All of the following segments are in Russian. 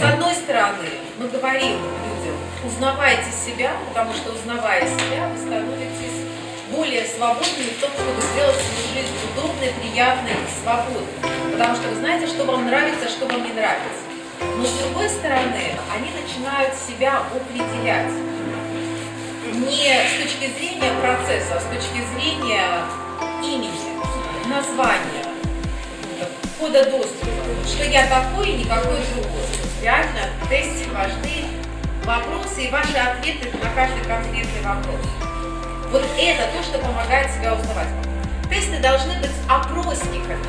С одной стороны, мы говорим людям, узнавайте себя, потому что узнавая себя, вы становитесь более свободными в том, чтобы сделать свою жизнь удобной, приятной и свободной. Потому что вы знаете, что вам нравится, что вам не нравится. Но с другой стороны, они начинают себя определять не с точки зрения процесса, а с точки зрения имени, названия, кода доступа, что я такой и никакой другой. Реально в тесте важны вопросы и ваши ответы на каждый конкретный вопрос. Вот это то, что помогает себя узнавать. Тесты должны быть опросниками,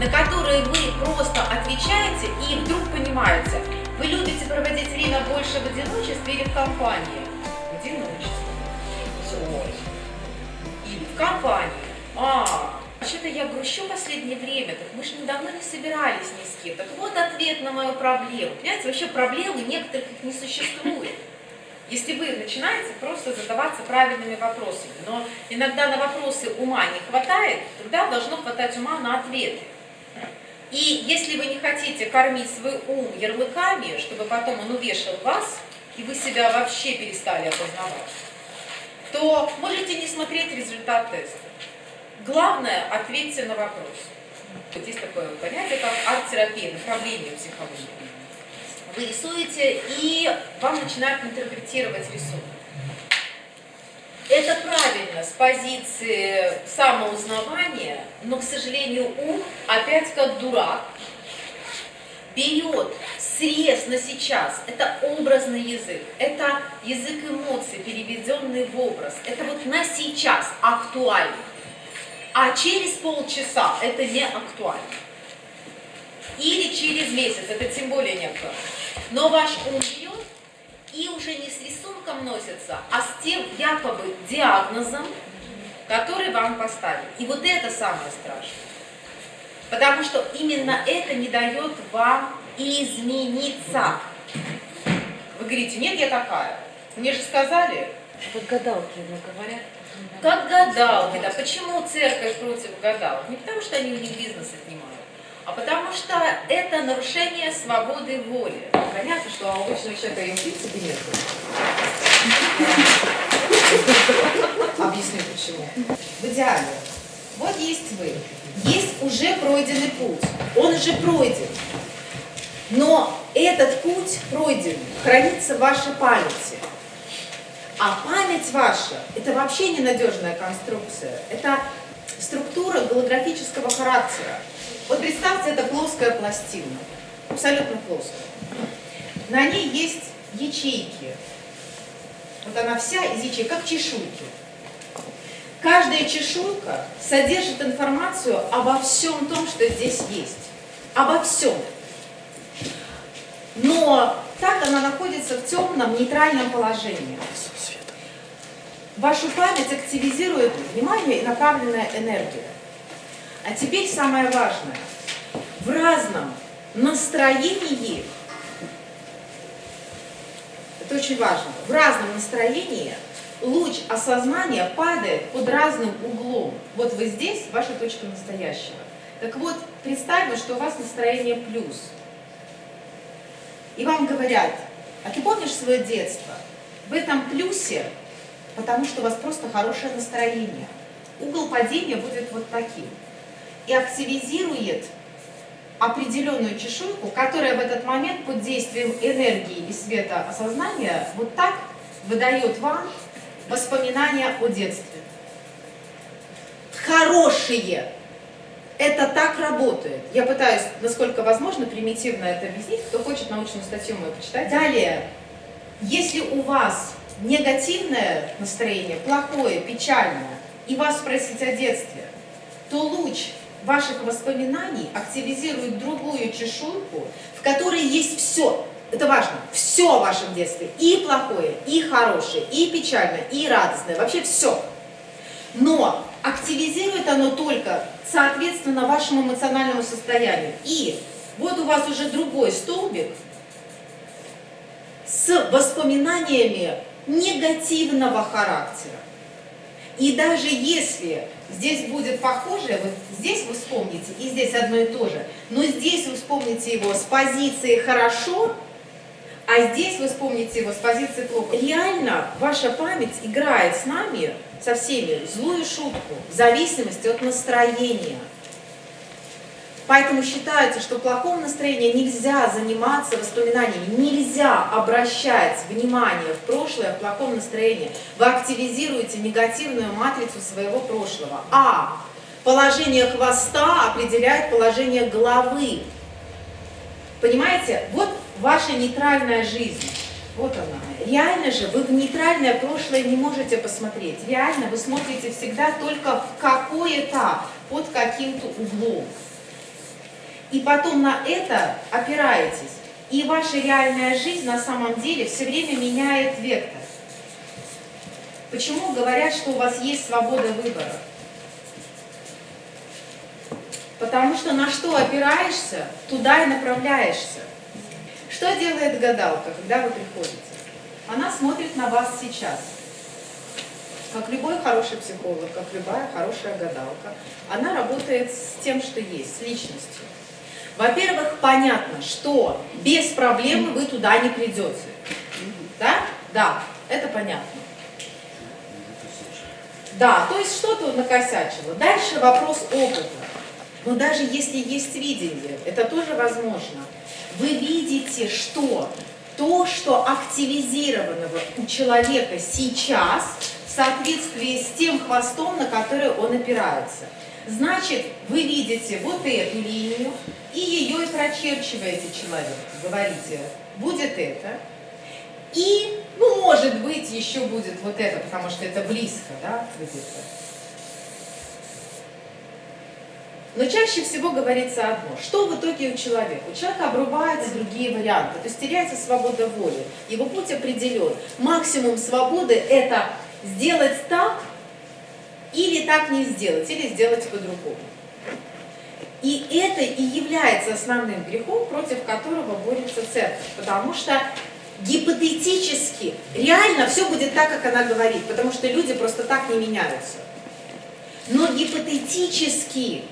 на которые вы просто отвечаете и вдруг понимаете, вы любите проводить время больше в одиночестве или в компании? В одиночестве. Или в компании. А, Вообще-то я грущу последнее время, так мы же недавно не собирались ни с кем. Так вот ответ на мою проблему. Понимаете, вообще проблемы некоторых их не существует. Если вы начинаете просто задаваться правильными вопросами, но иногда на вопросы ума не хватает, тогда должно хватать ума на ответы. И если вы не хотите кормить свой ум ярлыками, чтобы потом он увешал вас, и вы себя вообще перестали опознавать, то можете не смотреть результат теста. Главное, ответьте на вопрос. Есть такое понятие, как арт-терапия, направление психологии. Вы рисуете, и вам начинают интерпретировать рисунок. Это правильно с позиции самоузнавания, но, к сожалению, ум опять как дурак берет срез на сейчас. Это образный язык, это язык эмоций, переведенный в образ. Это вот на сейчас актуально а через полчаса это не актуально. Или через месяц, это тем более не актуально. Но ваш ум берет и уже не с рисунком носится, а с тем якобы диагнозом, который вам поставили. И вот это самое страшное. Потому что именно это не дает вам измениться. Вы говорите, нет, я такая. Мне же сказали. Вот гадалки говорят. Как гадалки, да. Почему церковь против гадалок? Не потому, что они у них бизнес отнимают, а потому что это нарушение свободы воли. Понятно, что у обычного человека им в нет. Объясню почему. В идеале. Вот есть вы. Есть уже пройденный путь. Он уже пройден. Но этот путь пройден, хранится в вашей памяти. А память ваша – это вообще ненадежная конструкция. Это структура голографического характера. Вот представьте, это плоская пластина, абсолютно плоская. На ней есть ячейки. Вот она вся из ячеек, как чешуйки. Каждая чешуйка содержит информацию обо всем том, что здесь есть. Обо всем. Но так она находится в темном, нейтральном положении. Вашу память активизирует внимание и направленная энергия. А теперь самое важное. В разном настроении, это очень важно, в разном настроении луч осознания падает под разным углом. Вот вы здесь, ваша точка настоящего. Так вот, представьте, что у вас настроение плюс. И вам говорят, а ты помнишь свое детство? В этом плюсе потому что у вас просто хорошее настроение. Угол падения будет вот таким. И активизирует определенную чешуйку, которая в этот момент под действием энергии и света осознания вот так выдает вам воспоминания о детстве. Хорошие. Это так работает. Я пытаюсь, насколько возможно, примитивно это объяснить. Кто хочет научную статью мою почитать. Далее, если у вас негативное настроение, плохое, печальное, и вас спросить о детстве, то луч ваших воспоминаний активизирует другую чешуйку, в которой есть все. Это важно. Все в вашем детстве. И плохое, и хорошее, и печальное, и радостное. Вообще все. Но активизирует оно только соответственно вашему эмоциональному состоянию. И вот у вас уже другой столбик с воспоминаниями негативного характера. И даже если здесь будет похоже, вот здесь вы вспомните, и здесь одно и то же, но здесь вы вспомните его с позиции «хорошо», а здесь вы вспомните его с позиции плохо. Реально ваша память играет с нами, со всеми, злую шутку, в зависимости от настроения. Поэтому считается, что в плохом настроении нельзя заниматься воспоминаниями, нельзя обращать внимание в прошлое в плохом настроении. Вы активизируете негативную матрицу своего прошлого. А положение хвоста определяет положение головы. Понимаете? Вот ваша нейтральная жизнь. Вот она. Реально же вы в нейтральное прошлое не можете посмотреть. Реально вы смотрите всегда только в какое-то, под каким-то углом. И потом на это опираетесь. И ваша реальная жизнь на самом деле все время меняет вектор. Почему говорят, что у вас есть свобода выбора? Потому что на что опираешься, туда и направляешься. Что делает гадалка, когда вы приходите? Она смотрит на вас сейчас. Как любой хороший психолог, как любая хорошая гадалка, она работает с тем, что есть, с личностью. Во-первых, понятно, что без проблемы вы туда не придете. Да? Да, это понятно. Да, то есть что-то накосячило. Дальше вопрос опыта. Но даже если есть видение, это тоже возможно вы видите, что то, что активизировано у человека сейчас, в соответствии с тем хвостом, на который он опирается. Значит, вы видите вот эту линию и ее и прочерчиваете человек. Говорите, будет это. И, ну, может быть, еще будет вот это, потому что это близко, да, где-то. Но чаще всего говорится одно. Что в итоге у человека? У человека обрубаются другие варианты, то есть теряется свобода воли. Его путь определен. Максимум свободы – это сделать так или так не сделать, или сделать по-другому. И это и является основным грехом, против которого борется церковь. Потому что гипотетически, реально все будет так, как она говорит, потому что люди просто так не меняются. Но гипотетически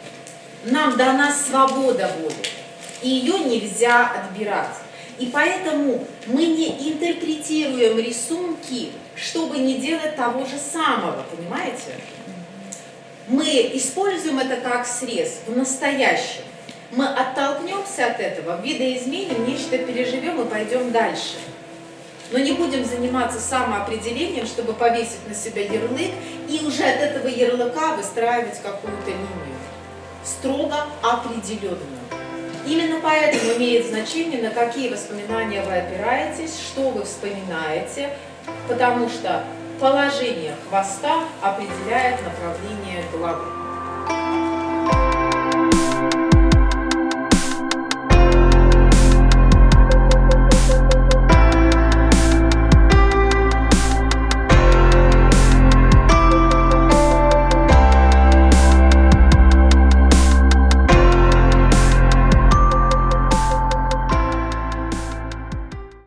нам дана свобода воли, и ее нельзя отбирать. И поэтому мы не интерпретируем рисунки, чтобы не делать того же самого, понимаете? Мы используем это как срез в настоящем. Мы оттолкнемся от этого, видоизменим, нечто переживем и пойдем дальше. Но не будем заниматься самоопределением, чтобы повесить на себя ярлык и уже от этого ярлыка выстраивать какую-то линию строго определенную. Именно поэтому имеет значение, на какие воспоминания вы опираетесь, что вы вспоминаете, потому что положение хвоста определяет направление головы.